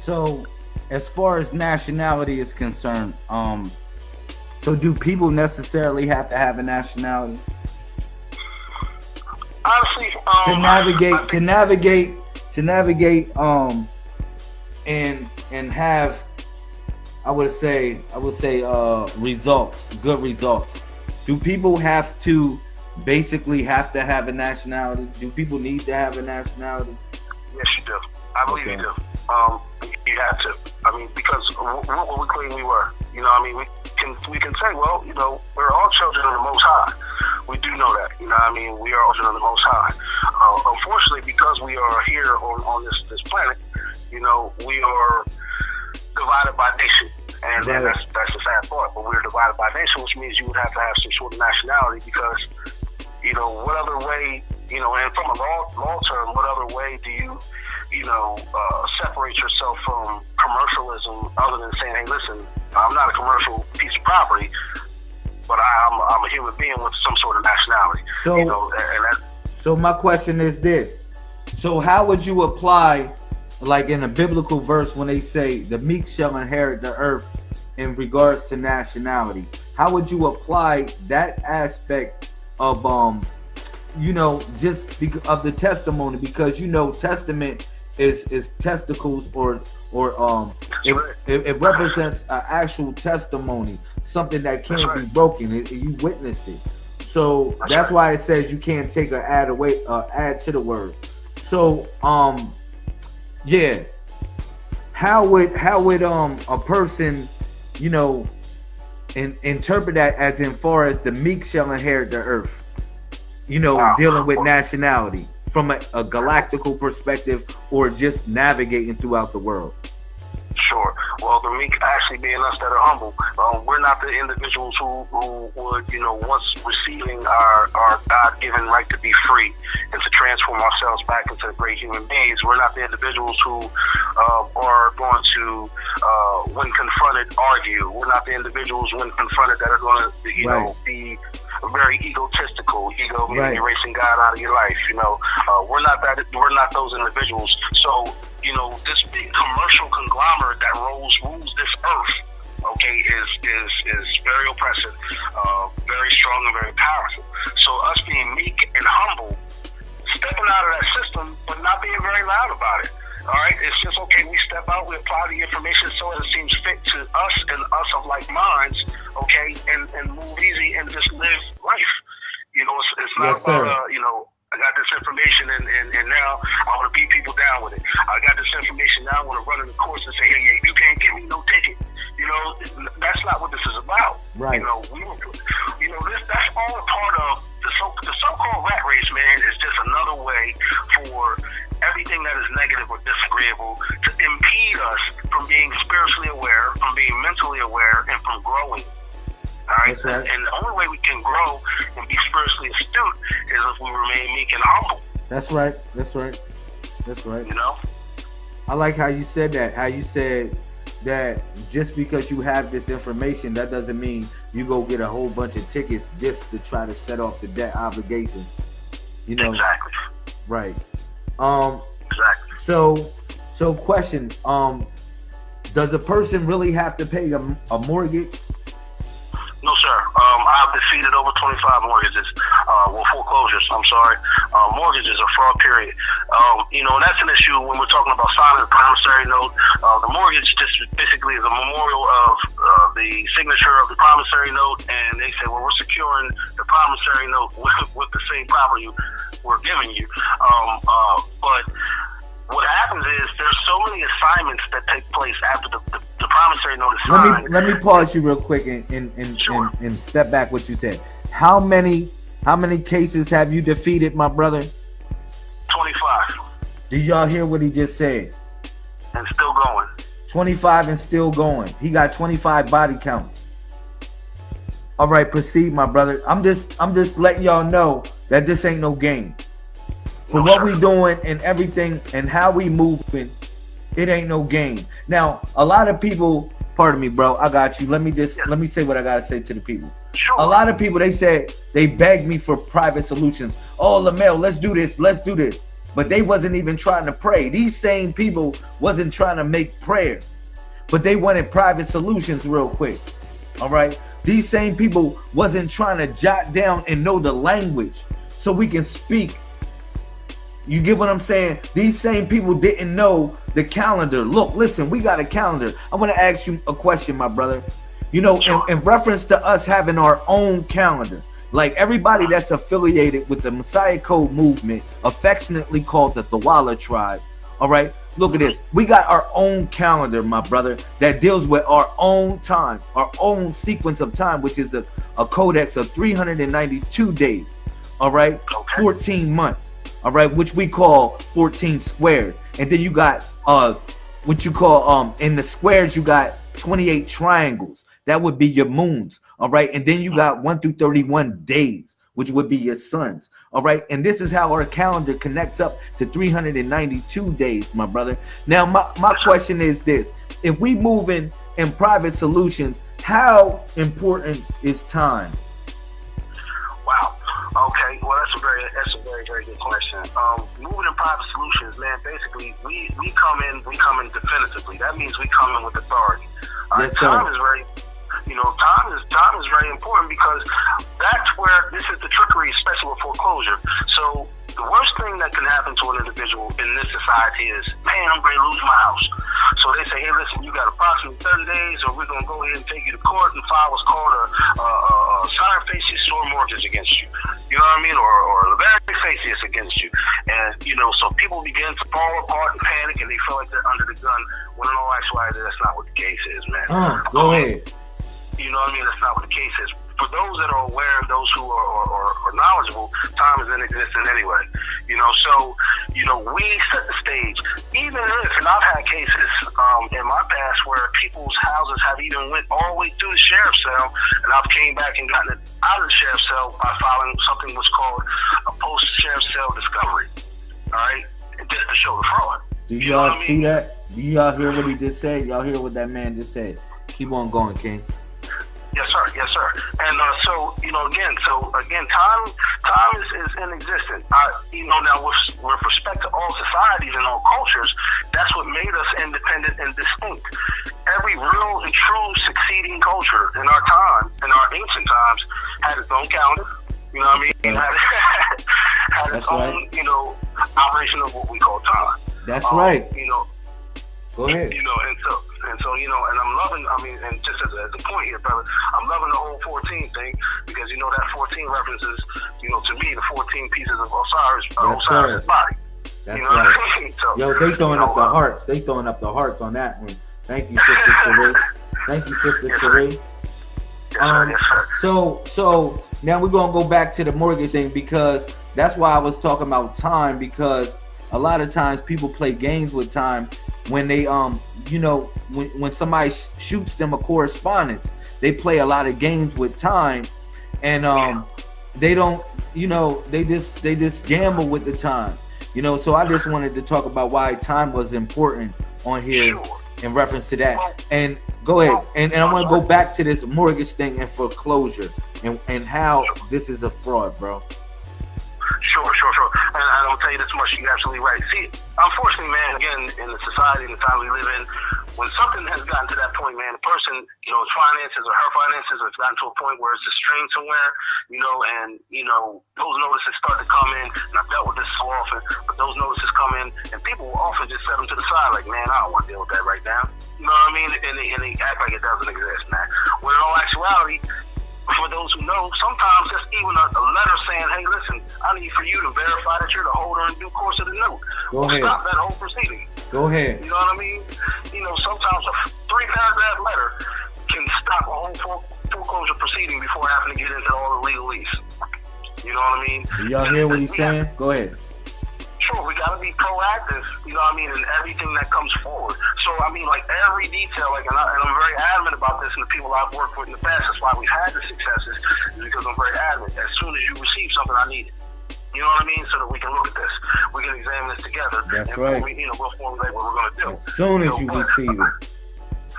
So, as far as nationality is concerned, um, so do people necessarily have to have a nationality Honestly, um, to navigate to navigate to navigate um and and have I would say I would say uh results, good results. Do people have to basically have to have a nationality? Do people need to have a nationality? Yes, you do. I believe Okay. you do. Um, you have to. I mean, because what, what we claim we were. You know, I mean, we can we can say, well, you know, we're all children of the Most High. We do know that. You know, I mean, we are all children of the Most High. Uh, unfortunately, because we are here on, on this this planet, you know, we are divided by nation. And, and that's that's the sad part. But we're divided by nation, which means you would have to have some sort of nationality because, you know, what other way, you know, and from a law law term, what other way do you, you know, uh, separate yourself from commercialism other than saying, hey, listen, I'm not a commercial piece of property, but I'm I'm a human being with some sort of nationality. So- you know, that, So my question is this. So how would you apply like in a biblical verse when they say the meek shall inherit the earth in regards to nationality? How would you apply that aspect of um you know just of the testimony because you know testament is is testicles or or um it, it, it represents an actual testimony something that can't That's be broken it, you witnessed it so That's right. why it says you can't take or add away uh, add to the word so um yeah how would how would um a person you know in, interpret that as in far as the meek shall inherit the earth you know Wow. dealing with nationality from a, a galactical perspective or just navigating throughout the world Sure. Well, the meek actually being us that are humble. Um, we're not the individuals who, who would, you know, once receiving our, our God given right to be free and to transform ourselves back into great human beings, we're not the individuals who uh, are going to, uh, when confronted, argue. We're not the individuals when confronted that are going to, you know, be very egotistical, ego Right. erasing God out of your life. You know, uh, we're not that. We're not those individuals. So, you know, this big commercial conglomerate that rolls rules this earth, okay, is is is very oppressive, uh, very strong and very powerful. So, us being meek and humble, stepping out of that system, but not being very loud about it. All right, it's just okay. We step out, we apply the information so it seems fit to us and us of like minds, okay, and and move easy and just live life. You know, it's, it's not Yes, about uh, you know. I got this information and, and, and now I want to beat people down with it. I got this information now I want to run in the course and say, hey, yeah, you can't give me no ticket. You know, that's not what this is about. Right. You know, we you know, this that's all a part of the so the so-called rat race, man, is just another way for everything that is negative or disagreeable to impede us from being spiritually aware, from being mentally aware, and from growing. All right? That's right. And the only way we can grow and be spiritually astute is if we remain meek and humble. that's right that's right that's right You know? I like how you said that. How you said that just because you have this information, that doesn't mean you go get a whole bunch of tickets just to try to set off the debt obligation. You know, Exactly. right? Um. Exactly. So, so question. Um, does a person really have to pay a, a mortgage? No, sir. Um, I've defeated over 25 mortgages. Uh, well, foreclosures, I'm sorry. Uh, mortgages are fraud, period. Um, you know, that's an issue when we're talking about signing a promissory note. Uh, the mortgage just basically is a memorial of uh, the signature of the promissory note, and they say, well, we're securing the promissory note with, with the same property we're giving you. Um, uh, but what happens is there's so many assignments that take place after the, the promissory Let signed. me let me pause you real quick and and, and, Sure. and and step back what you said. How many how many cases have you defeated, my brother? 25 Did y'all hear what he just said? and still going. 25 and still going. He got 25 body counts. All right, proceed, my brother. I'm just I'm just letting y'all know that this ain't no game. For No, what sir. we doing and everything and how we moving, it ain't no game. Now, a lot of people, pardon me, bro, I got you. Let me just let me say what I gotta say to the people. Sure. A lot of people they said they begged me for private solutions. Oh, Lamel, let's do this, let's do this. but they wasn't even trying to pray. These same people wasn't trying to make prayer, but they wanted private solutions real quick. All right. These same people wasn't trying to jot down and know the language so we can speak. You get what I'm saying? These same people didn't know the calendar. Look, listen, we got a calendar. I want to ask you a question, my brother. You know, in, in reference to us having our own calendar, like everybody that's affiliated with the Messiah Code movement, affectionately called the Thawala tribe. All right. Look at this. We got our own calendar, my brother, that deals with our own time, our own sequence of time, which is a, a codex of 392 days. All right. 14 months. All right. Which we call 14 squares. And then you got uh what you call um in the squares, you got 28 triangles. That would be your moons. All right. And then you got 1 through 31 days, which would be your suns. All right. And this is how our calendar connects up to 392 days, my brother. Now, my, my question is this if we move in in private solutions, how important is time? Wow. Okay, well that's a very that's a very very good question. Um, moving in private solutions, man. Basically, we we come in we come in definitively. That means we come in with authority. Our Yes, time sir. is very you know time is time is very important because that's where this is the trickery, especially with foreclosure. So the worst thing that can happen to an individual in this society is, man, I'm going to lose my house. So they say, hey, listen, you got approximately 30 days, or we're going to go ahead and take you to court and file what's called a, a, a facies or mortgage against you. You know what I mean? Or, or a fieri facias against you. And, you know, so people begin to fall apart and panic, and they feel like they're under the gun, when in all actuality, that's not what the case is, man. Uh, go ahead. you know what I mean? That's not what the case is. For those that are aware, and those who are, are, are, are knowledgeable, time is in existence anyway. You know, so, you know, we set the stage. Even if, and I've had cases um, in my past where people's houses have even went all the way through the sheriff's cell, and I've came back and gotten it out of the sheriff's cell by filing something what's called a post-sheriff's cell discovery. All right? Just to show the fraud. Do You know y'all what I see mean? that? Do y'all hear what he just said? Y'all hear what that man just said? Keep on going, King. Yes, sir. Yes, sir. And uh, so, you know, again, so again, time, time is, is inexistent. I, you know, now with, with respect to all societies and all cultures, that's what made us independent and distinct. Every real and true succeeding culture in our time, in our ancient times, had its own calendar. You know what I mean? Had, had its That's own, right. you know, operation of what we call time. That's Um, right. You know, Go ahead. you know, and so and so you know, and I'm loving. I mean, and just as, a- as a point here, brother, I'm loving the whole 14 thing because you know that 14 references, you know, to me the 14 pieces of Osiris, uh, Osiris' sir. body. That's you know right. what I mean? So, Yo, they throwing you up the uh, hearts. They throwing up the hearts on that one. Thank you, Sister Cherie. Thank you, Sister Yes. Cherie. Yes. Um, Yes. So, so now we're gonna go back to the mortgage thing because that's why I was talking about time because a lot of times people play games with time when they um you know when when somebody sh- shoots them a correspondence they play a lot of games with time and um they don't you know they just they just gamble with the time you know so I just wanted to talk about why time was important on here in reference to that. And go ahead. And, and I want to go back to this mortgage thing and foreclosure and, and how this is a fraud, bro. Sure, sure, sure. And, and I'm tell you this much, you're absolutely right. See, unfortunately, man, again, in the society and the time we live in, when something has gotten to that point, man, a person, you know, finances or her finances has gotten to a point where it's a strain somewhere, you know, and you know, those notices start to come in, and I've dealt with this so often, but those notices come in, and people will often just set them to the side, like, man, I don't want to deal with that right now. You know what I mean? And they, and they act like it doesn't exist, man. When in all actuality, for those who know, sometimes just even a, a letter saying, "Hey, listen, I need for you to verify that you're the holder in due course of the note." Go ahead. Stop that whole proceeding. Go ahead. You know what I mean? You know, sometimes a three paragraph letter can stop a whole fore- foreclosure proceeding before having to get into all the legalese. You know what I mean? Do y'all hear what he's saying? Go ahead. Sure, we gotta be proactive, you know what I mean, in everything that comes forward. So, I mean, like every detail, like, and, I, and I'm very adamant about this, and the people I've worked with in the past, that's why we've had the successes, is because I'm very adamant. As soon as you receive something, I need it. You know what I mean? So that we can look at this, we can examine this together, That's and right. we, you know, we'll formulate what we're gonna do. As soon as you but- receive it.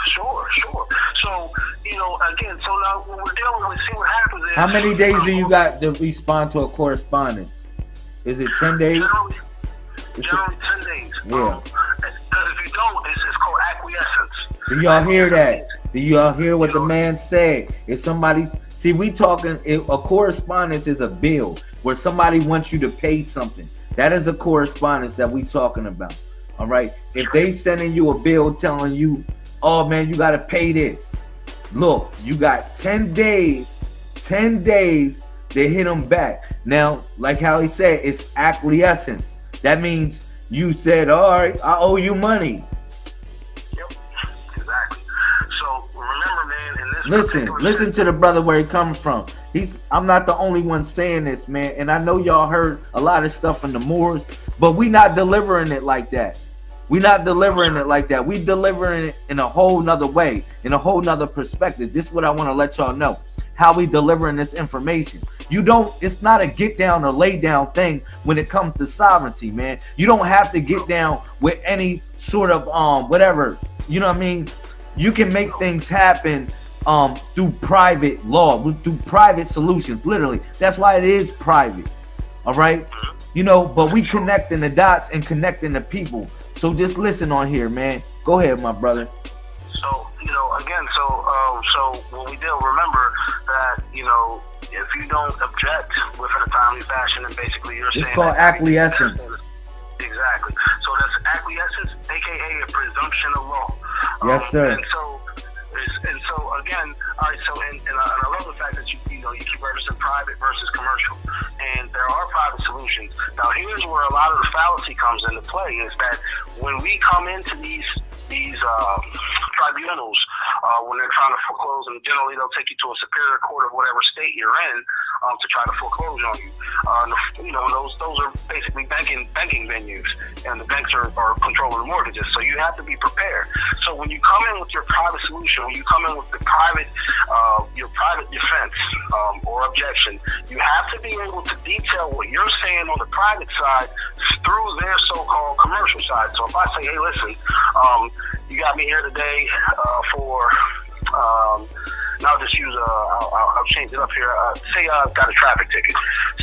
Sure, sure. So, you know, again, so now what we're dealing with, see what happens is. How many days do you got to respond to a correspondence? Is it 10 days? Generally, generally ten days. Yeah. Because if you don't, it's, it's called acquiescence. Do y'all hear that? Do y'all hear what the man said? If somebody's see, we talking a correspondence is a bill where somebody wants you to pay something. That is a correspondence that we talking about. All right. If they sending you a bill telling you, oh man, you gotta pay this. Look, you got 10 days, 10 days to hit them back. Now, like how he said, it's acquiescence. That means you said, all right, I owe you money. Yep, exactly. So remember, man, in this listen, listen to the brother where he comes from. He's I'm not the only one saying this, man. And I know y'all heard a lot of stuff from the Moors, but we not delivering it like that. We not delivering it like that. We delivering it in a whole nother way, in a whole nother perspective. This is what I want to let y'all know. How we delivering this information. You don't, it's not a get down or lay down thing when it comes to sovereignty, man. You don't have to get down with any sort of um whatever. You know what I mean? You can make things happen um through private law, through private solutions. Literally. That's why it is private. All right. You know, but we connecting the dots and connecting the people. So just listen on here, man. Go ahead, my brother. So, you know, again, so um, so what we do, remember that, you know, if you don't object within a timely fashion, and basically you're it's saying called acquiescence. Exactly. So that's acquiescence, aka a presumption of law. Yes, um, sir. And so, and so again, all right. So, and, and, I, and I love the fact that you you know you keep referencing private versus commercial, and there are private solutions. Now, here's where a lot of the fallacy comes into play: is that when we come into these these uh, tribunals, uh, when they're trying to foreclose, and generally they'll take you to a superior court of whatever state you're in um, to try to foreclose on you. Uh, you know, those those are basically banking banking venues, and the banks are, are controlling the mortgages. So you have to be prepared. So when you come in with your private solution, when you come in with the private uh, your private defense um, or objection, you have to be able to detail what you're saying on the private side through their so-called commercial side. So if I say, hey, listen, um, you got me here today uh, for um, I'll just use a, I'll, I'll change it up here. Uh, say I've got a traffic ticket.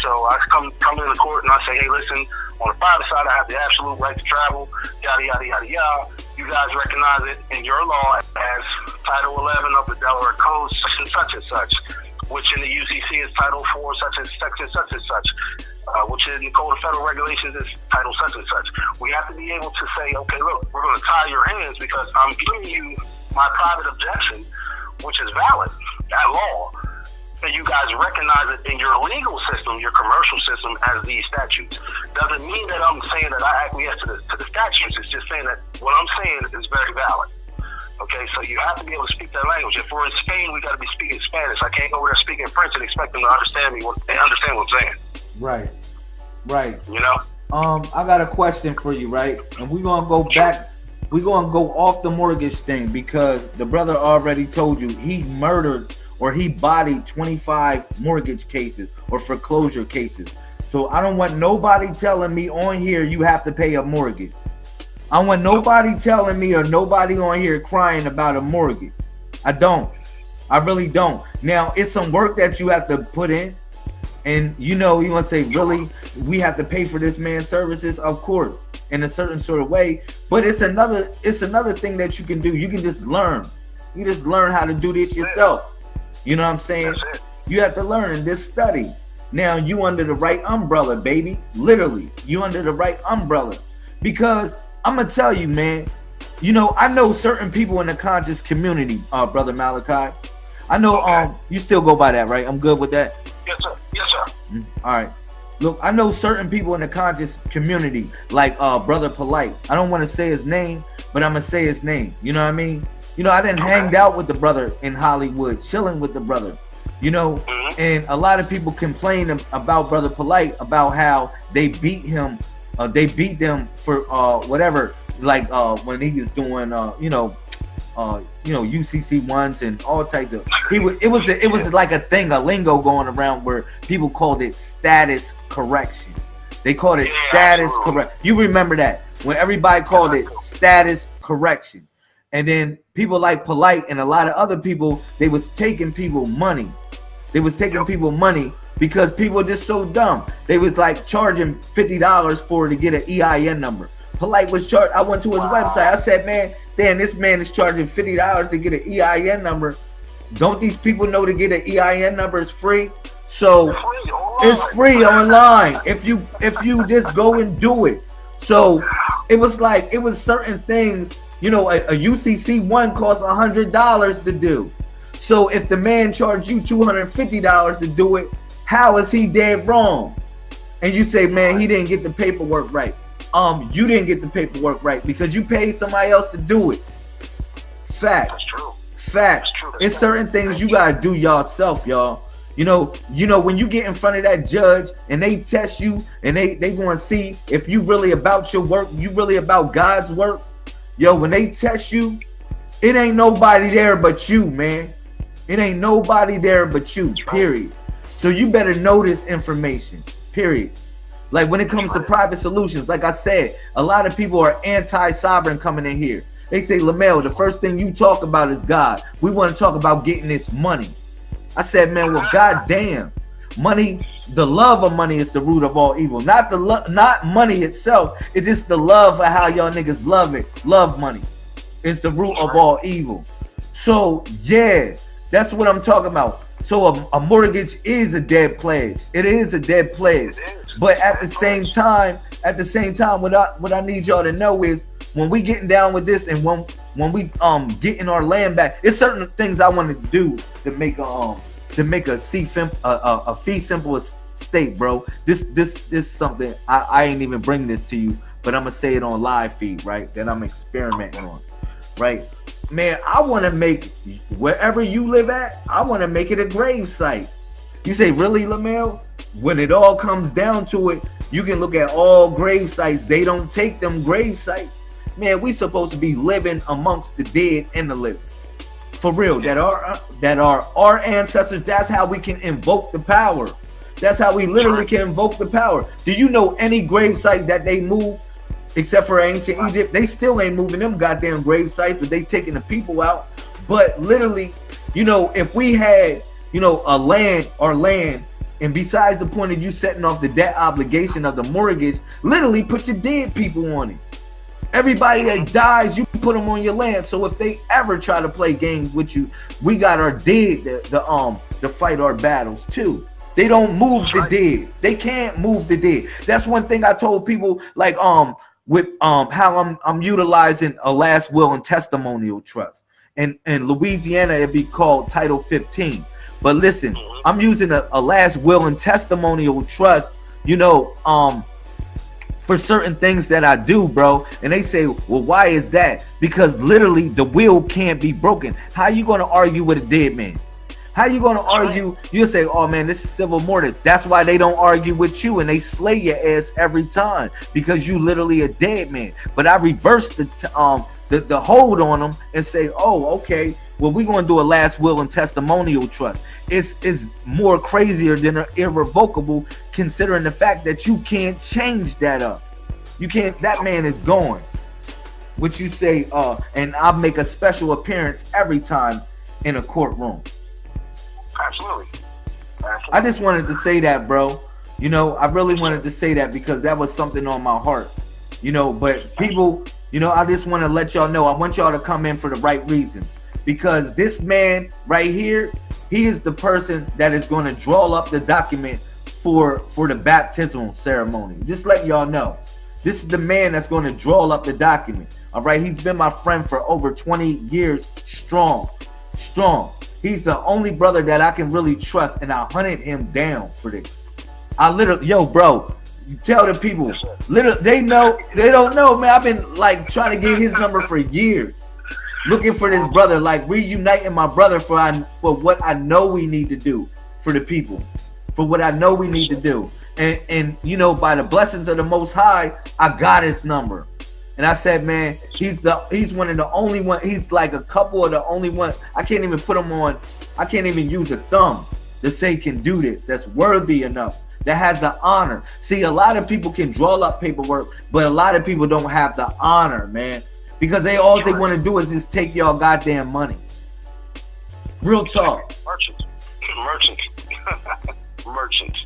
So I come come into the court and I say, hey, listen, on the private side, I have the absolute right to travel, yada, yada, yada, yada. You guys recognize it in your law as Title 11 of the Delaware Code, such and such and such, which in the UCC is Title 4, such and such and such and such. Uh, which in the Code of Federal Regulations is title such and such. We have to be able to say, okay, look, we're going to tie your hands because I'm giving you my private objection which is valid, at law, and you guys recognize it in your legal system, your commercial system, as these statutes. Doesn't mean that I'm saying that I acquiesce to the, to the statutes. It's just saying that what I'm saying is very valid. Okay, so you have to be able to speak that language. If we're in Spain, we got to be speaking Spanish. I can't go over there speaking French and expect them to understand me. They understand what I'm saying. Right, right. You know. Um, I got a question for you, right? And we're gonna go back we're gonna go off the mortgage thing because the brother already told you he murdered or he bodied 25 mortgage cases or foreclosure cases. So I don't want nobody telling me on here you have to pay a mortgage. I want nobody telling me or nobody on here crying about a mortgage. I don't. I really don't. Now it's some work that you have to put in. And you know, you want to say, really, we have to pay for this man's services? Of course in a certain sort of way. But it's another it's another thing that you can do. You can just learn. You just learn how to do this yourself. You know what I'm saying? You have to learn in this study. Now you under the right umbrella, baby. Literally, you under the right umbrella. Because I'm gonna tell you, man. You know, I know certain people in the conscious community, uh, brother Malachi. I know okay. um you still go by that, right? I'm good with that. Yes, sir. Mm, all right. Look, I know certain people in the conscious community, like uh Brother Polite. I don't want to say his name, but I'm gonna say his name. You know what I mean? You know, I didn't okay. hang out with the brother in Hollywood, chilling with the brother. You know, mm-hmm. and a lot of people complain about Brother Polite about how they beat him, uh, they beat them for uh whatever, like uh when he was doing uh you know uh, you know, UCC ones and all types of. He was. It was. A, it was like a thing, a lingo going around where people called it status correction. They called it yeah, status correct. You remember that when everybody called it status correction, and then people like polite and a lot of other people, they was taking people money. They was taking people money because people just so dumb. They was like charging fifty dollars for to get an EIN number. Polite was charged. I went to his wow. website. I said, man, damn, this man is charging fifty dollars to get an EIN number. Don't these people know to get an EIN number is free? So it's free online if you if you just go and do it. So it was like it was certain things. You know, a, a UCC one costs a hundred dollars to do. So if the man charged you two hundred fifty dollars to do it, how is he dead wrong? And you say, man, he didn't get the paperwork right. Um, you didn't get the paperwork right because you paid somebody else to do it. Fact. That's true. Fact. That's true. It's certain things you gotta do yourself, y'all. You know, you know when you get in front of that judge and they test you and they they to see if you really about your work, you really about God's work. Yo, when they test you, it ain't nobody there but you, man. It ain't nobody there but you. Period. So you better know this information. Period. Like when it comes to private solutions, like I said, a lot of people are anti-sovereign coming in here. They say, Lamel, the first thing you talk about is God. We want to talk about getting this money. I said, man, well, goddamn, money, the love of money is the root of all evil. Not the love, not money itself. It's just the love of how y'all niggas love it. Love money. It's the root of all evil. So yeah, that's what I'm talking about. So a, a mortgage is a dead pledge. It is a dead pledge. But at the same time, at the same time, what I what I need y'all to know is when we getting down with this and when when we um getting our land back, it's certain things I want to do to make a um to make a fee a, a, a fee simple state, bro. This this this is something I, I ain't even bring this to you, but I'm gonna say it on live feed, right? That I'm experimenting on, right? Man, I want to make wherever you live at, I want to make it a grave site. You say, really, Lamel? When it all comes down to it, you can look at all grave sites. They don't take them grave sites man, we supposed to be living amongst the dead and the living. For real, that are that are our ancestors. That's how we can invoke the power. That's how we literally can invoke the power. Do you know any grave site that they move, except for ancient Egypt? They still ain't moving them goddamn grave sites, but they taking the people out. But literally, you know, if we had, you know, a land or land and besides the point of you setting off the debt obligation of the mortgage, literally put your dead people on it. Everybody that dies, you put them on your land. So if they ever try to play games with you, we got our dead the, the um to fight our battles too. They don't move the dead. They can't move the dead. That's one thing I told people like um with um how I'm I'm utilizing a last will and testimonial trust. And in Louisiana it'd be called Title 15. But listen, I'm using a, a last will and testimonial trust, you know, um for certain things that I do, bro. And they say, well, why is that? Because literally the will can't be broken. How you going to argue with a dead man? How you going to argue? You'll say, oh man, this is civil mortis. That's why they don't argue with you and they slay your ass every time because you literally a dead man. But I reversed the um the, the hold on them and say, oh, okay, well, we're going to do a last will and testimonial trust. It's, it's more crazier than a irrevocable considering the fact that you can't change that up. You can't, that man is gone. What you say, uh, and I'll make a special appearance every time in a courtroom. Absolutely. Absolutely. I just wanted to say that, bro. You know, I really wanted to say that because that was something on my heart. You know, but people, you know, I just want to let y'all know. I want y'all to come in for the right reason because this man right here, he is the person that is going to draw up the document for for the baptismal ceremony. Just let y'all know. This is the man that's going to draw up the document. All right, he's been my friend for over 20 years strong. Strong. He's the only brother that I can really trust, and I hunted him down for this. I literally, yo, bro, you tell the people, literally, they know, they don't know, man. I've been like trying to get his number for years looking for this brother, like reuniting my brother for I, for what I know we need to do for the people, for what I know we need to do. And and you know, by the blessings of the Most High, I got his number. And I said, man, he's the he's one of the only one. He's like a couple of the only one. I can't even put him on. I can't even use a thumb to say can do this. That's worthy enough. That has the honor. See, a lot of people can draw up paperwork, but a lot of people don't have the honor, man because they all they want to do is just take y'all goddamn money. Real talk. Merchants. Merchants. merchants.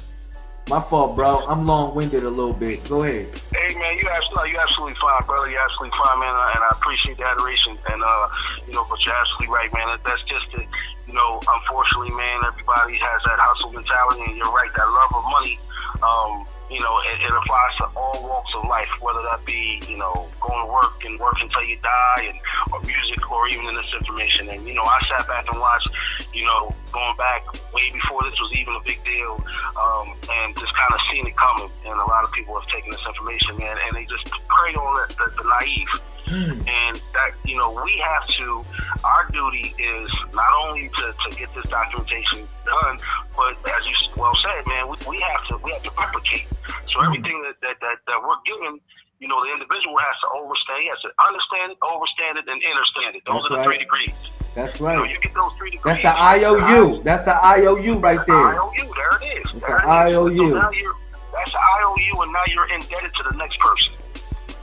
My fault, bro. I'm long-winded a little bit. Go ahead. Hey, man, you absolutely, you absolutely fine, brother. You absolutely fine, man, and I appreciate the adoration. And uh, you know, but you're absolutely right, man. That's just it. You know, unfortunately, man, everybody has that hustle mentality, and you're right. That love of money um, you know, it, it, applies to all walks of life, whether that be, you know, going to work and work until you die, and or music, or even in this information. And you know, I sat back and watched, you know, going back way before this was even a big deal, um, and just kind of seen it coming. And a lot of people have taken this information, man, and they just prey on the, the, the naive. Mm. And that, you know, we have to, our duty is not only to, to get this documentation done, but as you well said, man, we, we have to, we have to replicate. So mm. everything that, that, that, that we're given, you know, the individual has to overstand, he has to understand, overstand it, and understand it. Those That's are the right. three degrees. That's right. You, know, you get those three degrees. That's the IOU. That's the IOU right there. IOU, there it is. That's there the IOU. So now you're, that's the IOU, and now you're indebted to the next person.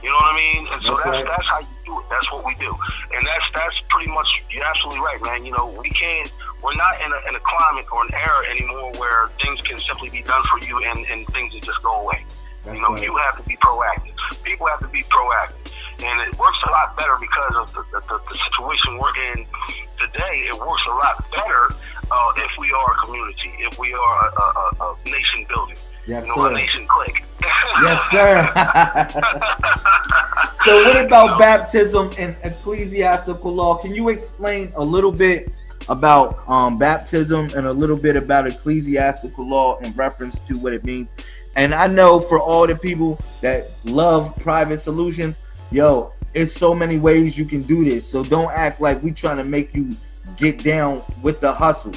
You know what I mean? And so that's that's, right. that's how you do it. That's what we do. And that's that's pretty much you're absolutely right, man. You know, we can't we're not in a, in a climate or an era anymore where things can simply be done for you and, and things will just go away. That's you know, right. you have to be proactive. People have to be proactive. And it works a lot better because of the, the, the situation we're in today. It works a lot better uh, if we are a community, if we are a, a, a nation building. Yes, sir. click. yes, sir. so, what about baptism and ecclesiastical law? Can you explain a little bit about um, baptism and a little bit about ecclesiastical law in reference to what it means? And I know for all the people that love private solutions, yo, it's so many ways you can do this. So don't act like we trying to make you get down with the hustle.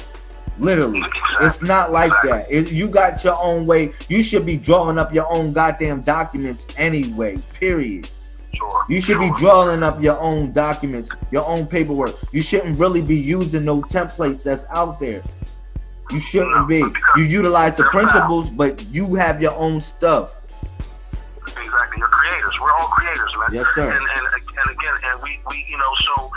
Literally, it's not like that. It, you got your own way. You should be drawing up your own goddamn documents anyway. Period. Sure. You should be drawing up your own documents, your own paperwork. You shouldn't really be using no templates that's out there. You shouldn't be. You utilize the principles, but you have your own stuff. Exactly. You're creators. We're all creators, man. Yes, sir. And, and, and again, and we, we, you know, so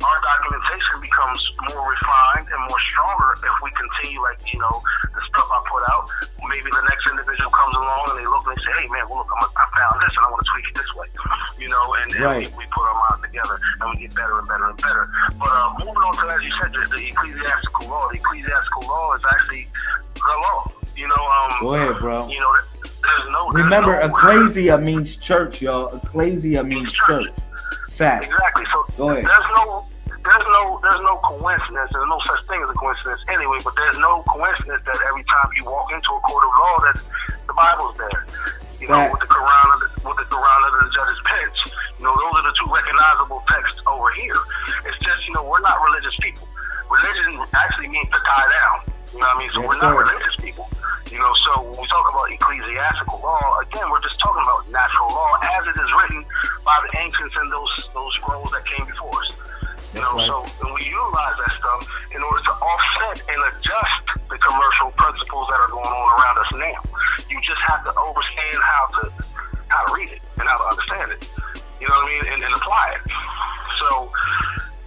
our documentation becomes more refined and more stronger if we continue, like, you know, the stuff I put out. Maybe the next individual comes along and they look and they say, hey, man, well, look, I'm, I found this and I want to tweak it this way. You know, and, right. and we, we, put our minds together and we get better and better and better. But uh, moving on to, as you said, the, the ecclesiastical law. The ecclesiastical law is actually the law. You know, um, go ahead, bro. You know, there's no. There's Remember, no ecclesia means church, y'all. Ecclesia means church. church. Fact. Exactly. So go ahead. There's no there's no there's no coincidence. There's no such thing as a coincidence anyway. But there's no coincidence that every time you walk into a court of law, that the Bible's there. You know, with the Quran with the Quran under the judge's bench. You know, those are the two recognizable texts over here. It's just you know we're not religious people. Religion actually means to tie down. You know what I mean? So yes, we're not sir. religious people. You know, so when we talk about ecclesiastical law, again, we're just talking about natural law as it is written by the ancients and those those scrolls that came before us. You know, right. so and we utilize that stuff in order to offset and adjust the commercial principles that are going on around us now. You just have to understand how to how to read it and how to understand it. You know what I mean? And, and apply it. So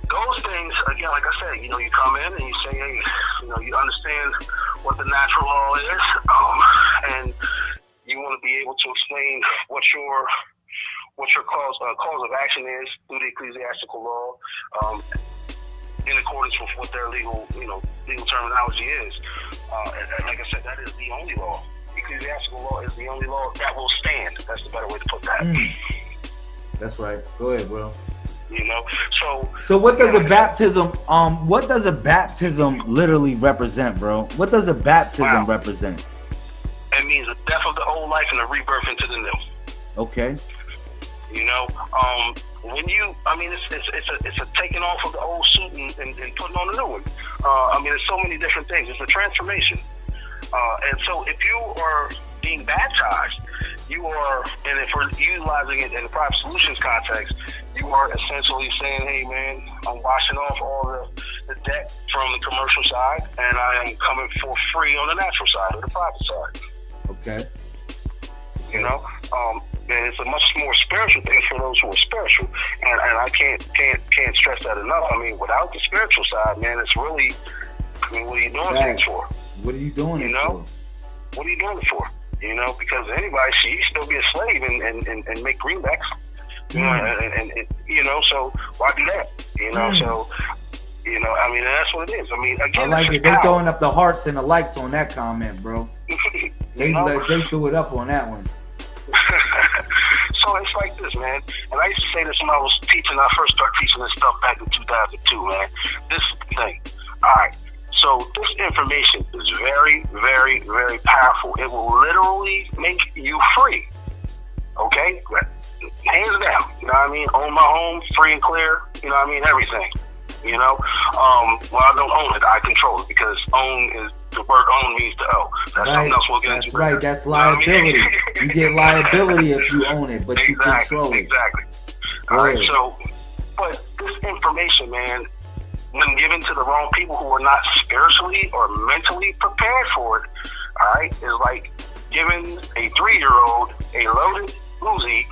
those things, again, like I said, you know, you come in and you say, hey, you know, you understand what the natural law is, um, and you want to be able to explain what your what your cause uh, cause of action is through the ecclesiastical law, um, in accordance with what their legal you know legal terminology is. Uh, and, like I said, that is the only law. Ecclesiastical law is the only law that will stand. That's the better way to put that. Mm. That's right. Go ahead, bro. You know, so so what does a baptism um what does a baptism literally represent, bro? What does a baptism wow. represent? It means the death of the old life and the rebirth into the new. Okay. You know, um, when you, I mean, it's, it's, it's, a, it's a taking off of the old suit and, and, and putting on a new one. Uh, I mean, there's so many different things. It's a transformation. Uh, and so if you are being baptized, you are, and if we're utilizing it in the private solutions context, you are essentially saying, hey, man, I'm washing off all the, the debt from the commercial side, and I am coming for free on the natural side or the private side. Okay. You know, um, and it's a much more spiritual thing for those who are spiritual. And, and I can't can't can't stress that enough. I mean, without the spiritual side, man, it's really I mean, what are you doing right. things for? What are you doing? You know. For? What are you doing it for? You know, because anybody, she you still be a slave and, and, and, and make greenbacks. You know, Mm. and, and, and you know, so why do that? You know, Mm. so you know, I mean, that's what it is. I mean, I again, like it. They power. throwing up the hearts and the likes on that comment, bro. They, you know, they threw it up on that one. so it's like this, man. And I used to say this when I was teaching. I first started teaching this stuff back in 2002, man. This thing. All right. So this information is very, very, very powerful. It will literally make you free. Okay? Hands down. You know what I mean? Own my home, free and clear. You know what I mean? Everything. You know? Um, well, I don't own it. I control it because own is the word own means to owe. That's Right. something else we'll get That's into. right. That's You know I mean? liability. You get liability if you own it, but you exactly, control it. Exactly. All right, so, but this information, man, when given to the wrong people who are not spiritually or mentally prepared for it, all right, is like giving a three-year-old a loaded Uzi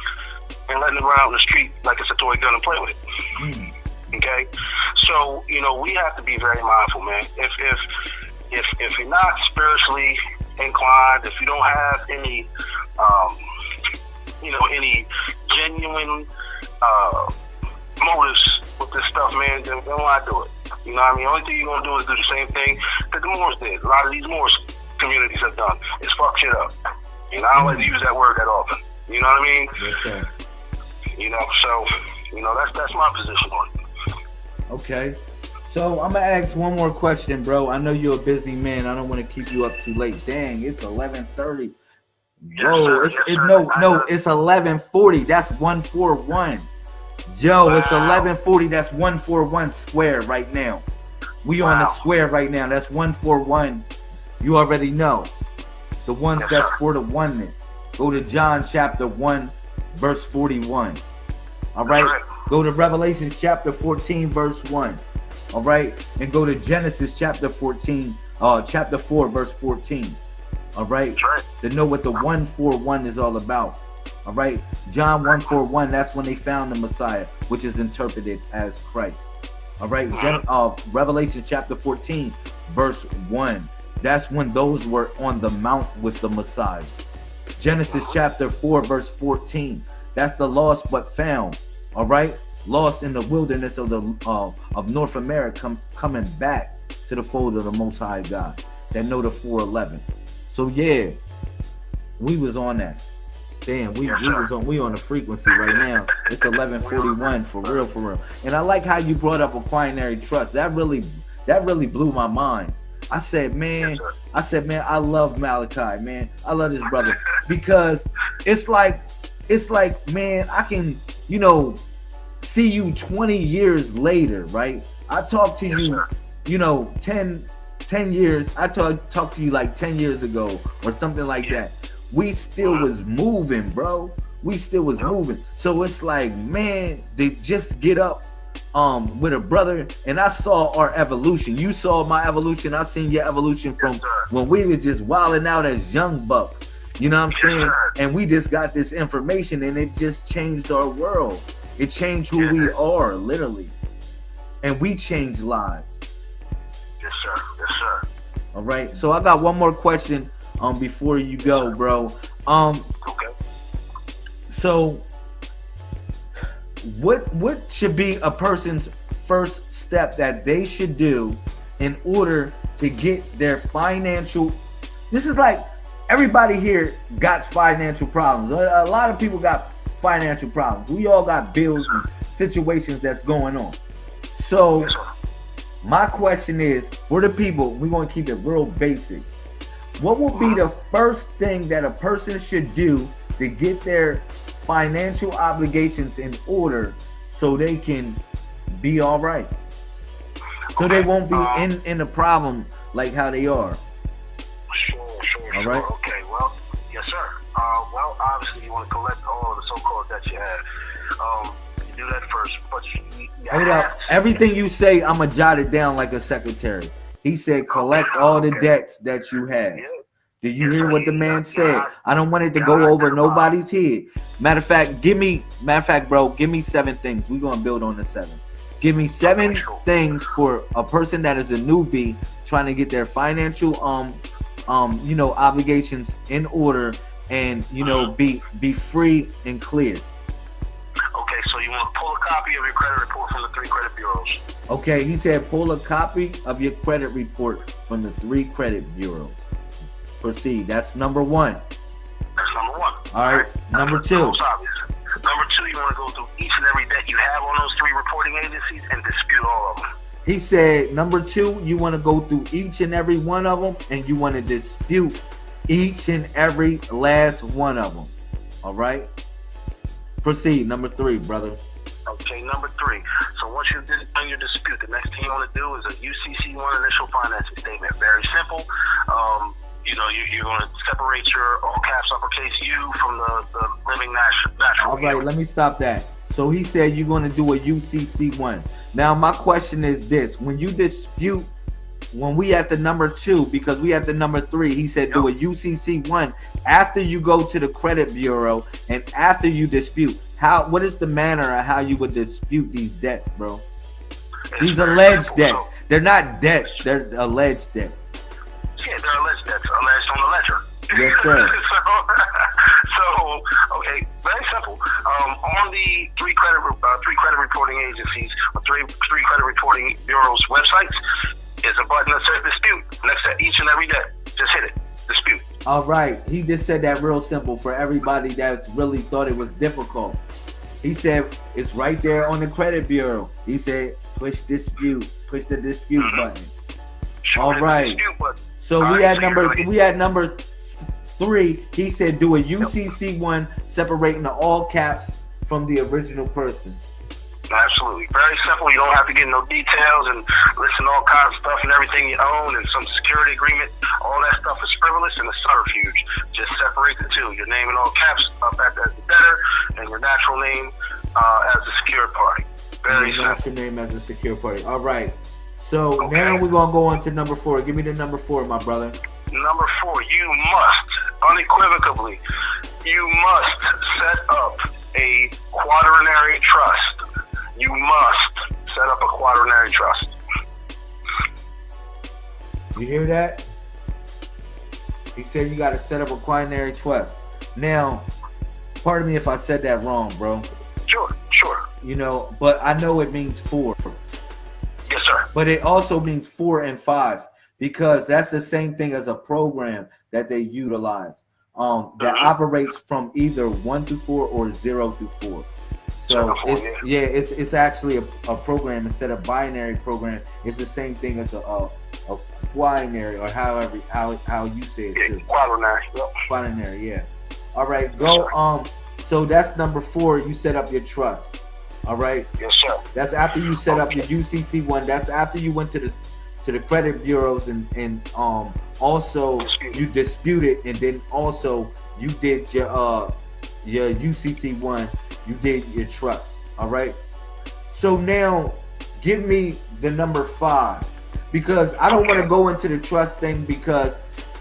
and letting them run out in the street like it's a toy gun and play with it. Mm. Okay, so you know we have to be very mindful, man. If if if if you're not spiritually inclined, if you don't have any, um, you know, any genuine uh, motives with this stuff, man, then, then why do it? You know what I mean? The Only thing you're gonna do is do the same thing that the Moors did. A lot of these Moors communities have done is fuck shit up. You know, I don't like to use that word that often. You know what I mean? Sir. You know, so you know that's that's my position on it. Okay. So I'm gonna ask one more question, bro. I know you're a busy man. I don't want to keep you up too late. Dang, it's 11:30. Bro, sir. it's Yes, it, no no, it's 11:40. That's 141. Yo, it's 11:40. That's 141 square right now. We on the square right now. That's 141. You already know. The ones Yes, that's sir. for the oneness. Go to John chapter 1 verse 41. All right? right. Go to Revelation chapter 14 verse 1. All right? And go to Genesis chapter 14 uh chapter 4 verse 14. All right? To know what the 141 is all about. All right? John 141 that's when they found the Messiah, which is interpreted as Christ. All right? Gen- uh, Revelation chapter 14 verse 1. That's when those were on the mount with the Messiah. Genesis chapter 4, verse 14. That's the lost but found. All right, lost in the wilderness of the uh, of North America, coming back to the fold of the Most High God. That know the 411. So yeah, we was on that. Damn, we, we was on we on the frequency right now. It's 1141 for real, for real. And I like how you brought up Aquinary Trust. That really that really blew my mind. I said, man, I said, man, I love Malachi, man. I love this brother because it's like, it's like, man, I can, you know, see you 20 years later, right? I talked to you, you know, 10, 10 years. I talked talked to you like 10 years ago or something like that. We still was moving, bro. We still was moving. So it's like, man, they just get up um with a brother and I saw our evolution. You saw my evolution. I seen your evolution from when we were just wilding out as young bucks. You know what I'm saying? And we just got this information and it just changed our world. It changed who we are, literally. And we changed lives. Yes, sir. Yes, sir. All right. So I got one more question um before you go, bro. Um Okay. so what what should be a person's first step that they should do in order to get their financial this is like everybody here got financial problems a, a lot of people got financial problems. We all got bills and situations that's going on. So my question is for the people we're going to keep it real basic. What will be the first thing that a person should do to get their financial obligations in order so they can be all right? So they won't be in in a problem like how they are. Sure, sure, All sure. right. Okay, obviously, you want to collect all of the so-called debts you have. Um, you do that first, but you, you Hold up. everything you say i'm gonna jot it down like a secretary he said collect all the debts that you have Yeah. Did you hear what the man said? I don't want it to go over nobody's head. Matter of fact, give me matter of fact, bro, give me seven things. We're gonna build on the seven. Give me seven things for a person that is a newbie trying to get their financial um um, you know, obligations in order and you know Mhm. be be free and clear. Okay, so you want to pull a copy of your credit report from the three credit bureaus. Okay, he said pull a copy of your credit report from the three credit bureaus. Proceed. That's number one. That's number one. All right, number two. Most obvious. Number two, you want to go through each and every debt you have on those three reporting agencies and dispute all of them. He said number two, you want to go through each and every one of them, and you want to dispute each and every last one of them. All right. Proceed. Number three, brother. Okay, number three. So once you've done your dispute, the next thing you want to do is a UCC1 initial financing statement. Very simple. Um, you know, you, you're going to separate your all caps uppercase U from the, the living natural. natural All right, let me stop that. So he said you're going to do a UCC one. Now my question is this: When you dispute, when we at the number two, because we at the number three, he said do a UCC one after you go to the credit bureau and after you dispute. How? What is the manner of how you would dispute these debts, bro? These alleged debts. They're not debts. They're alleged debts. Yeah, they're alleged debts alleged on the ledger. Yes, sir. so, so, okay, very simple. Um, on the three credit uh, three credit reporting agencies, or three three credit reporting bureaus websites, is a button that says dispute next to each and every day. Just hit it. Dispute. All right, he just said that real simple for everybody that's really thought it was difficult. He said it's right there on the credit bureau. He said push dispute, push the dispute Mhm. button. Show All right. Button. So All we right, had so number you're we had number three. He said do a UCC one separating the all caps from the original person. Absolutely. Very simple. You don't have to get no details and listen to all kinds of stuff and everything you own and some security agreement. All that stuff is frivolous and a subterfuge. Just separate the two. Your name in all caps up at the debtor and your natural name uh, as the secured party. Very You simple. your name as a secure party. All right. So Okay. now we're gonna go on to number four. Give me the number four, my brother. Number four, you must, unequivocally, you must set up a quaternary trust. You must set up a quaternary trust. You hear that? He said you got to set up a quaternary trust. Now, pardon me if I said that wrong, bro. Sure, sure. You know, but I know it means four. Yes, sir. But it also means four and five because that's the same thing as a program that they utilize um, that Mhm. operates from either one to four or zero to four. So Zero to four, it's, yeah, it's it's actually a, a program instead of binary program. It's the same thing as a, a, a quinary or however how how you say it Yeah, too. quaternary. Binary, yeah. All right, go. Um, so that's number four. You set up your trust. All right. Yes, sir. That's after you set up your UCC one. That's after you went to the to the credit bureaus and and um also Dispute. you disputed and then also you did your uh your UCC one. You did your trust. All right. So now give me the number five because I don't want to go into the trust thing because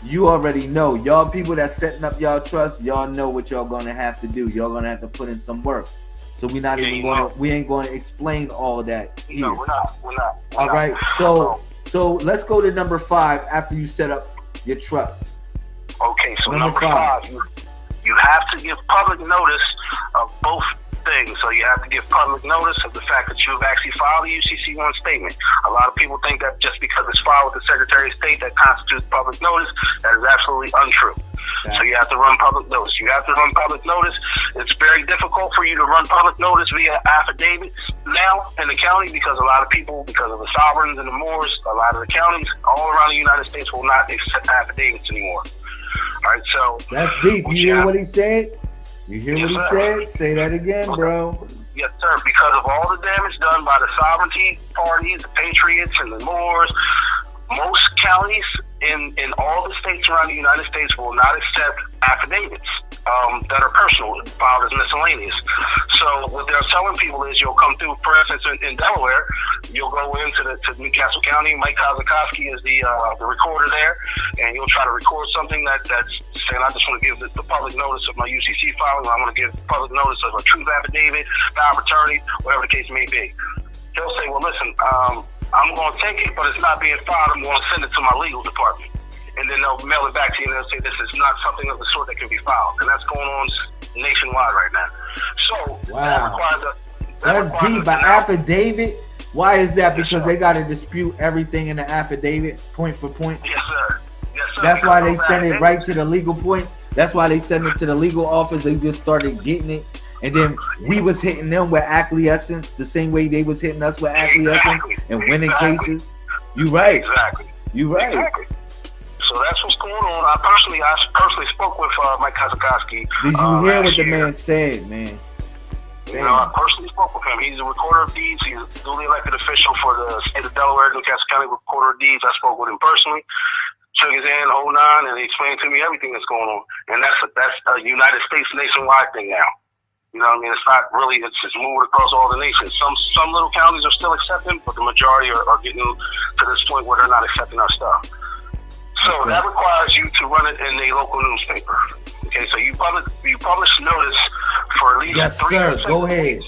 you already know y'all people that setting up y'all trust y'all know what y'all gonna have to do y'all gonna have to put in some work so we not Yeah, even gonna know. we ain't going to explain all that here No, we're not. We're not. We're all not. right so so let's go to number five after you set up your trust Okay, so Number number, five. five, you, have to give public notice of both things. So you have to give public notice of the fact that you've actually filed a UCC1 statement. A lot of people think that just because it's filed with the Secretary of State that constitutes public notice. That is absolutely untrue. So you have to run public notice. You have to run public notice. It's very difficult for you to run public notice via affidavits now in the county because a lot of people, because of the sovereigns and the Moors, a lot of the counties all around the United States will not accept affidavits anymore. Right, so that's deep you hear Yeah. what he said you hear Yes, what he sir. said say that again bro Yes, sir. Because of all the damage done by the sovereignty parties, the patriots, and the Moors, most counties in, in all the states around the United States will not accept affidavits um, that are personal, filed as miscellaneous. So what they're telling people is you'll come through, for instance, in, in Delaware, you'll go into the to Newcastle County. Mike Kozikowski is the uh, the recorder there, and you'll try to record something that that's saying, I just want to give the, the public notice of my UCC filing. I want to give public notice of a truth affidavit, power of attorney, whatever the case may be. He'll say, well, listen, um, I'm going to take it, but it's not being filed. I'm going to send it to my legal department. And then they'll mail it back to you and they'll say this is not something of the sort that can be filed, and that's going on nationwide right now. So Wow. that requires a that That's deep. By affidavit. Why is that? Yes, Because sir. they got to dispute everything in the affidavit, point for point. Yes, sir. Yes, sir. That's why they send it right to the legal point. That's why they send it to the legal office. They just started getting it, and then we was hitting them with acquiescence the same way they was hitting us with acquiescence Exactly. and winning Exactly. cases. You right. Exactly. You right. Exactly. So that's what's going on. I personally, I personally spoke with uh, Mike Kozikowski. Did you uh, hear what the year. man said, man? You know, I personally spoke with him. He's a recorder of deeds. He's a duly elected official for the state of Delaware, Newcastle County Recorder of Deeds. I spoke with him personally, shook his hand, whole nine, and he explained to me everything that's going on. And that's a, that's a United States nationwide thing now. You know what I mean? It's not really, it's just moving across all the nations. Some some little counties are still accepting, but the majority are, are getting to this point where they're not accepting our stuff. So Okay. that requires you to run it in a local newspaper. Okay, so you publish you publish notice for at least Yes, three sir. Go ahead. weeks.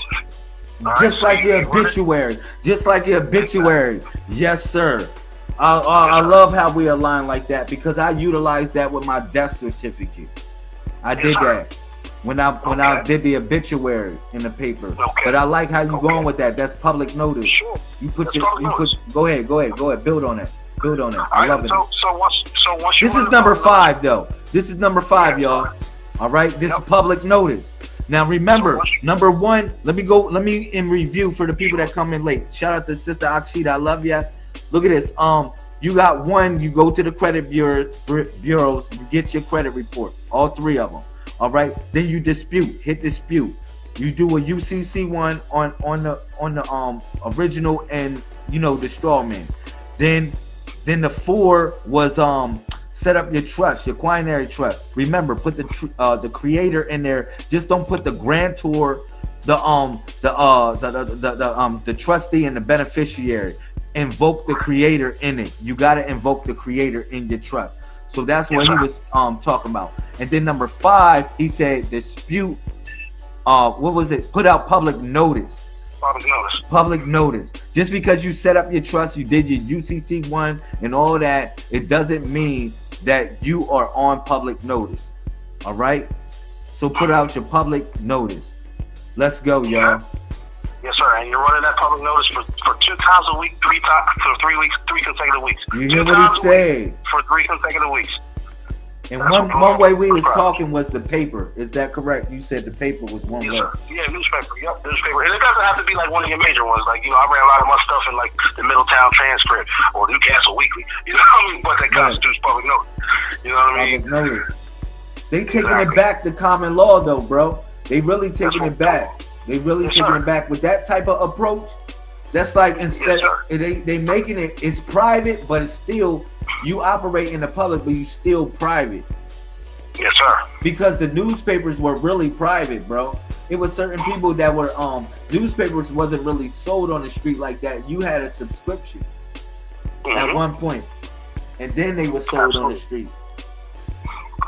All right, Just like you- your you run it- obituary. Just like your obituary. Yes, sir. I, I, I love how we align like that because I utilize that with my death certificate. I did that when I when I did the obituary in the paper. Okay. But I like how you Okay. going with that. That's public notice. Sure. You put That's your you put go ahead, go ahead, go ahead. Build on it. Build on it. I love it. so so once so once This is number five though. This is number five, Yeah. y'all. All right, this is public notice. Now remember, So number one. Let me go. Let me in review for the people that come in late. Shout out to Sister Akshita. I love ya. Look at this. Um, you got one. You go to the credit bureau bureaus. You get your credit report. All three of them. All right. Then you dispute. Hit dispute. You do a UCC one on on the on the um original and you know the straw man. Then then the four was um set up your trust, your quinary trust. Remember, put the uh the creator in there. Just don't put the grantor, the um the uh the the, the, the um the trustee and the beneficiary. Invoke the creator in it. You gotta invoke the creator in your trust. So that's what he was um talking about. And then number five, he said dispute. Uh, what was it? Put out public notice public notice. public notice. Just because you set up your trust, you did your UCC one and all that, it doesn't mean that you are on public notice. All right. So put out your public notice. Let's go, y'all. Yes, sir. And you're running that public notice for, for two times a week, three times for three weeks, three consecutive weeks. You Two what times he said? For three consecutive weeks. And one one way we was talking was the paper. Is that correct? You said the paper was one Yes, way. Yeah, newspaper. Yep, newspaper. And it doesn't have to be like one of your major ones. Like, you know, I ran a lot of my stuff in like the Middletown Transcript or Newcastle Weekly. You know what I mean? But that Right. constitutes public notice. You know what I mean? Public notice. They taking it back to common law though, bro. They really taking it back. They really Yes, taking sir. it back with that type of approach. That's like instead sir. they they making it it's private, but it's still you operate in the public, but you still private. Yes, sir. Because the newspapers were really private, bro. It was certain people that were um newspapers wasn't really sold on the street like that. You had a subscription at Mhm. one point, and then they were sold on the street.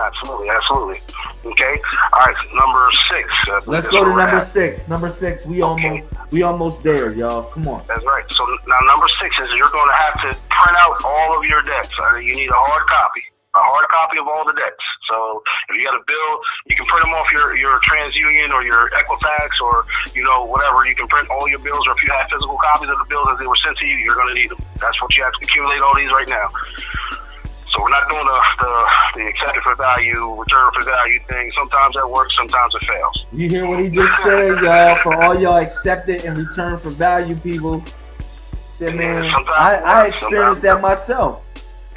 Absolutely, absolutely. Okay. All right. Number six. Believe Let's go to number at. six. Number six, we Okay. almost we almost there, y'all. Come on. That's right. So now number six is you're going to have to print out all of your debts. Uh, You need a hard copy, a hard copy of all the debts. So if you got a bill, you can print them off your your TransUnion or your Equifax or you know whatever. You can print all your bills, or if you have physical copies of the bills as they were sent to you, you're going to need them. That's what you have to accumulate all these right now. So we're not doing the the, the accepted for value, return for value thing. Sometimes that works, sometimes it fails. You hear what he just said, y'all? For all y'all accepted and return for value people. Said man, Sometimes I, I experienced that myself.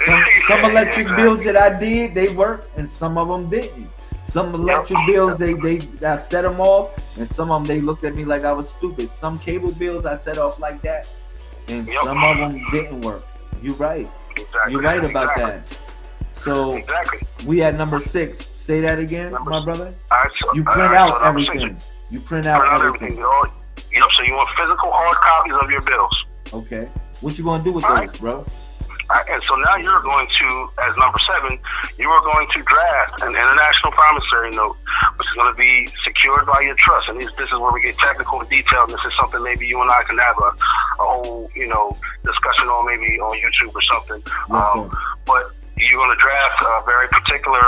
Some, some electric bills that I did, they worked, and some of them didn't. Some electric bills, they they I set them off, and some of them they looked at me like I was stupid. Some cable bills I set off like that, and Yep. some of them didn't work. You right. Exactly. You're right about exactly. that. So Exactly. we at number six. Say that again, Number my brother. All right, so, You print right, out so number six, everything. You print Print out out everything. everything. All, yep. So you want physical hard copies of your bills. Okay. What you gonna do with All those, right. bro? Right, and so now you're going to, as number seven, you are going to draft an international promissory note, going to be secured by your trust. And this, this is where we get technical and detailed. This is something maybe you and I can have a, a whole, you know, discussion on maybe on YouTube or something. Um, but you're going to draft a very particular,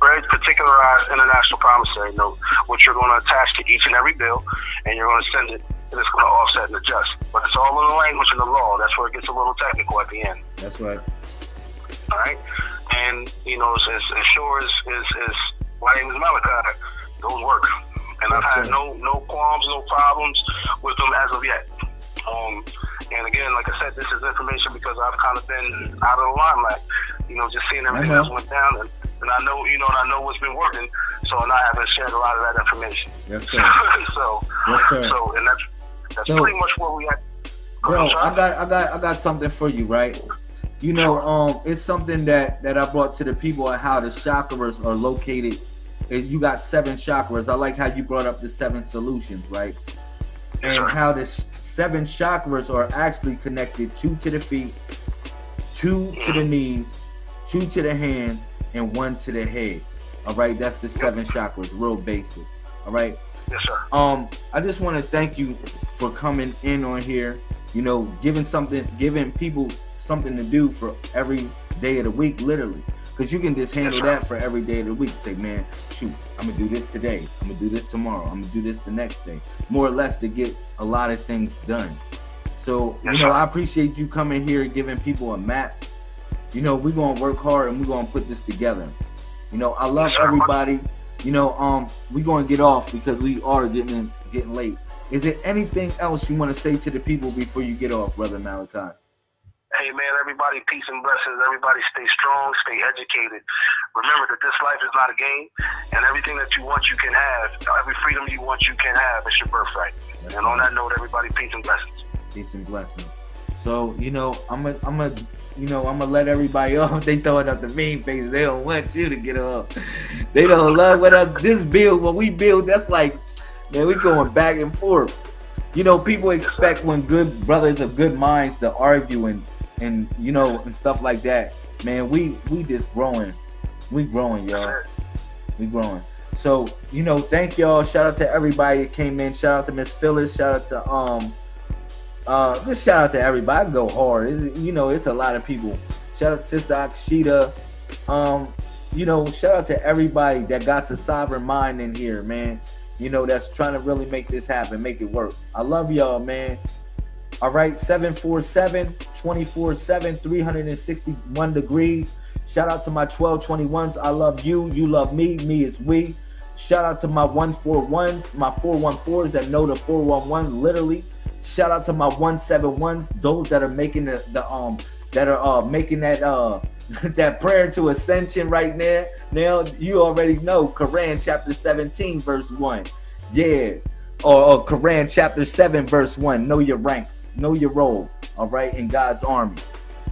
very particularized international promissory note, which you're going to attach to each and every bill, and you're going to send it, and it's going to offset and adjust. But it's all in the language and the law. That's where it gets a little technical at the end. That's right. All right, and you know, as, as sure as, as, as my name is Malachi, those work, and I've had no no qualms, no problems with them as of yet. Um, and again, like I said, this is information because I've kind of been out of the limelight. You know, just seeing everything that's went down, and, and I know, you know, and I know what's been working. So, and I haven't shared a lot of that information. Yes, sir. so, yes, sir. so, and that's that's so, pretty much where we at. Bro, I got, I got, I got something for you, right? You know, um, it's something that that I brought to the people on how the chakras are located. You got seven chakras. I like how you brought up the seven solutions, right? And how this seven chakras are actually connected two to the feet, two to the knees, two to the hand, and one to the head. All right, that's the seven chakras, real basic. All right. Yes, sir. Um, I just want to thank you for coming in on here. You know, giving something, giving people something to do for every day of the week, literally. Because you can just handle that for every day of the week. Say, man, shoot, I'm gonna do this today. I'm gonna do this tomorrow. I'm gonna do this the next day. More or less to get a lot of things done. So, you know, I appreciate you coming here giving people a map. You know, we're gonna work hard and we're gonna put this together. You know, I love everybody. You know, um, we're gonna get off because we are getting getting late. Is there anything else you want to say to the people before you get off, brother Malachi? Hey man, everybody, peace and blessings. Everybody stay strong, stay educated. Remember that this life is not a game, and everything that you want, you can have. Every freedom you want, you can have. It's your birthright. That's and on that note, everybody, peace and blessings. Peace and blessings. So you know, I'm gonna, I'm gonna, you know, I'm gonna let everybody off. They throwing up the mean face. They don't want you to get up. They don't love what us. This build, what we build, that's like, man, we going back and forth. You know, people expect when good brothers of good minds to argue and and you know and stuff like that. Man we we just growing. We growing y'all. We growing. So you know thank y'all. Shout out to everybody that came in. Shout out to miss phyllis. Shout out to um uh just shout out to everybody. Go hard. You know it's a lot of people. Shout out to sister akshita. Um you know shout out to everybody that got the sovereign mind in here man. You know that's trying to really make this happen make it work. I love y'all man all right, 747 24 7, 361 degrees. Shout out to my 1221s. I love you. You love me. Me is we. Shout out to my 141s, my 414s that know the 411 literally. Shout out to my 171s, those that are making the, the um that are uh making that uh that prayer to ascension right there. Now you already know Quran chapter 17 verse 1. Yeah. Or, or Quran chapter 7 verse 1. Know your ranks know your role, all right, in God's army.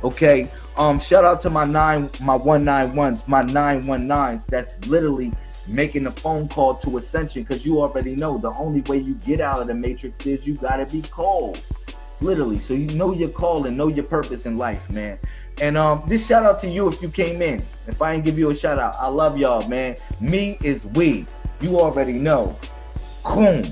Okay. Um, shout out to my nine, my one nine ones, my nine one nines. That's literally making a phone call to ascension because you already know the only way you get out of the matrix is you gotta be called. Literally. So you know your call and know your purpose in life, man. And um, just shout out to you if you came in. If I didn't give you a shout out, I love y'all, man. Me is we. You already know. Boom.